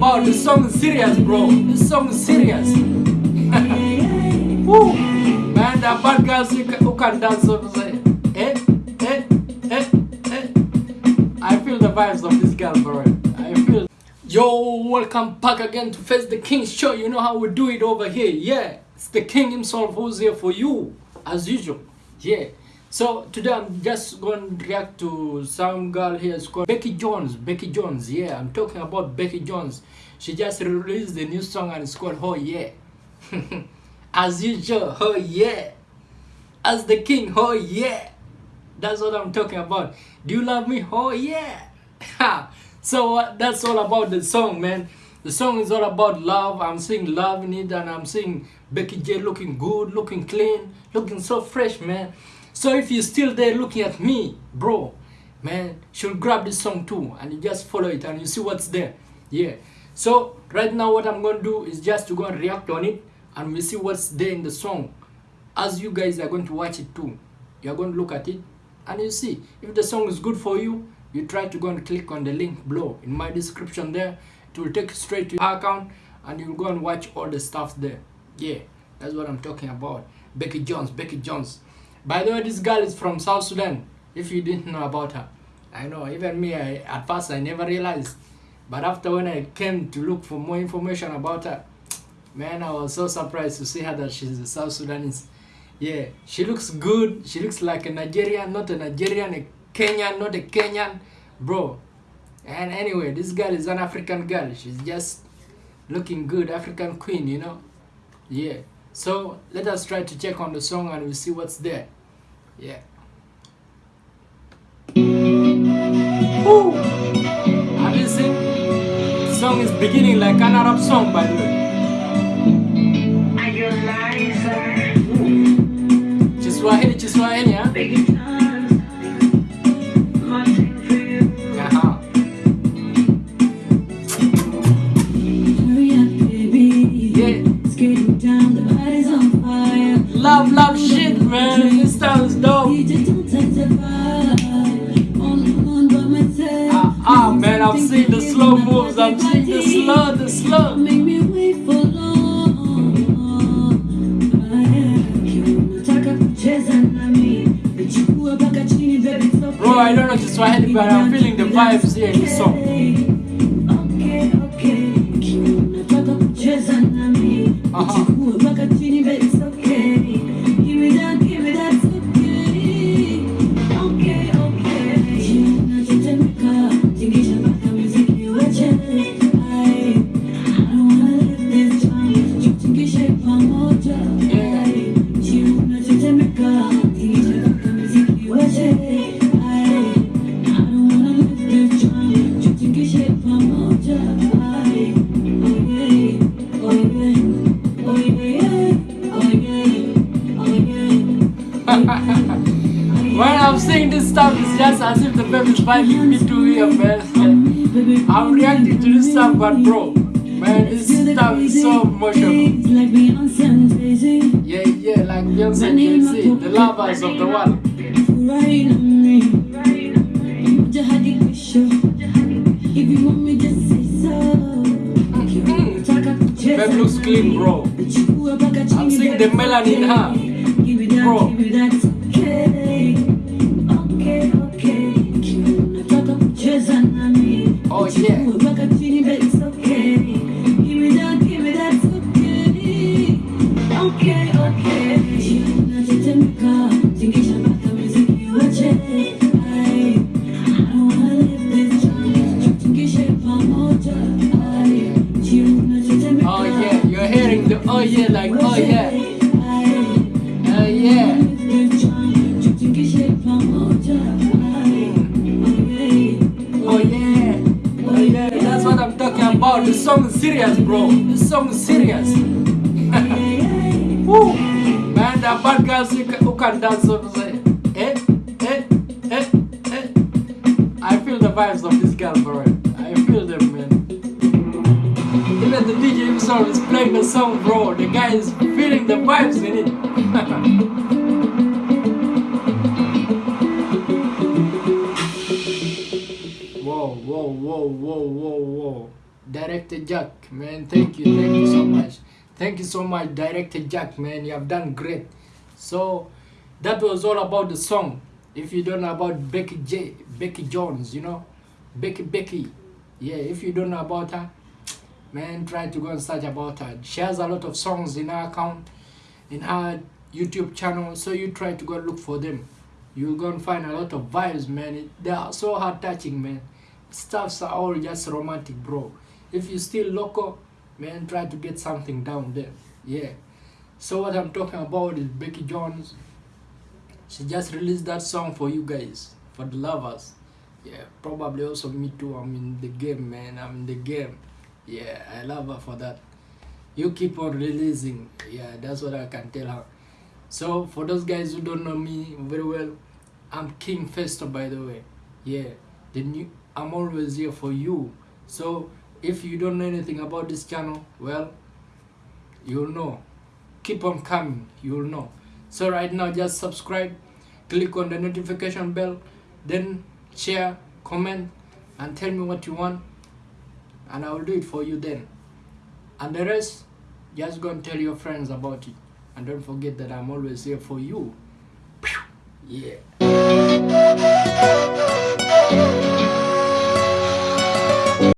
about. The song is serious, bro. This song is serious. Woo. Man, the bad girls who can, who can dance to say. Eh, eh, eh, eh. I feel the vibes of this girl, bro. I feel. Yo, welcome back again to Face the King Show. You know how we do it over here. Yeah, it's the King himself who's here for you, as usual. Yeah. So today I'm just going to react to some girl here. It's called Becky Jones. Becky Jones. Yeah, I'm talking about Becky Jones. She just released the new song and it's called Oh Yeah. As usual, oh yeah. As the king, oh yeah. That's what I'm talking about. Do you love me? Oh yeah. so uh, that's all about the song, man. The song is all about love. I'm seeing love in it and I'm seeing Becky J looking good, looking clean, looking so fresh, man. So if you're still there looking at me, bro, man, should grab this song too and you just follow it and you see what's there. Yeah. So right now what I'm going to do is just to go and react on it and we see what's there in the song. As you guys are going to watch it too. You're going to look at it and you see. If the song is good for you you try to go and click on the link below in my description there. It will take you straight to your account and you'll go and watch all the stuff there. Yeah. That's what i'm talking about. Becky jones becky jones by the way this girl is from south sudan if you didn't know about her i know even me I, at first i never realized but after when i came to look for more information about her Man, I was so surprised to see her that she's a South Sudanese. Yeah, she looks good. She looks like a Nigerian, not a Nigerian, a Kenyan, not a Kenyan. Bro. And anyway, this girl is an African girl. She's just looking good, African queen, you know? Yeah. So, let us try to check on the song and we'll see what's there. Yeah. Woo! Have you seen? The song is beginning like an Arab song, by the way. Kiswahili Kiswahili I'm seeing the slow moves. I'm seeing the slow, the slow. Bro, I don't know Kiswahili, but I'm feeling the vibes here in the song. Uh-huh. Vibing me to here, man. I'm reacting to this stuff, but bro, man, this stuff is so emotional. Yeah, yeah, like Beyonce Jay-Z, the lovers of the world. Babe looks clean, bro. I'm seeing the melanin in. Bro. Oh yeah, you're hearing the oh yeah like oh, oh, oh yeah. Oh yeah. Oh yeah. Oh. That's what I'm talking about. The song is serious, bro. This song is serious. Woo. Man, the bad girls who can, who can dance to say. Eh? Eh? Eh? Eh? I feel the vibes of this girl, bro. I feel them, man. Even the DJ himself is playing the song, bro. The guy is feeling the vibes in it. whoa, whoa, whoa, whoa, whoa. Director Jack, man, thank you, thank you so much. Thank you so much, Director Jack, man. You have done great. So that was all about the song. If you don't know about Becky J, Becky Jones, you know, Becky Becky, yeah. If you don't know about her, man, try to go and search about her. She has a lot of songs in her account, in her YouTube channel. So you try to go look for them. You're gonna find a lot of vibes, man. They are so heart touching, man. Stuffs are all just romantic, bro. If you still local, man, try to get something down there. Yeah. So what I'm talking about is Becky Jones. She just released that song for you guys, for the lovers. Yeah, probably also me too. I'm in the game, man. I'm in the game. Yeah, I love her for that. You keep on releasing. Yeah, that's what I can tell her. So for those guys who don't know me very well, I'm King Festo by the way. Yeah, the new I'm always here for you. So if you don't know anything about this channel, well, you'll know. Keep on coming, you'll know. So right now just subscribe, click on the notification bell, then share, comment, and tell me what you want, and I will do it for you then. And the rest, just go and tell your friends about it. And don't forget that I'm always here for you. Yeah.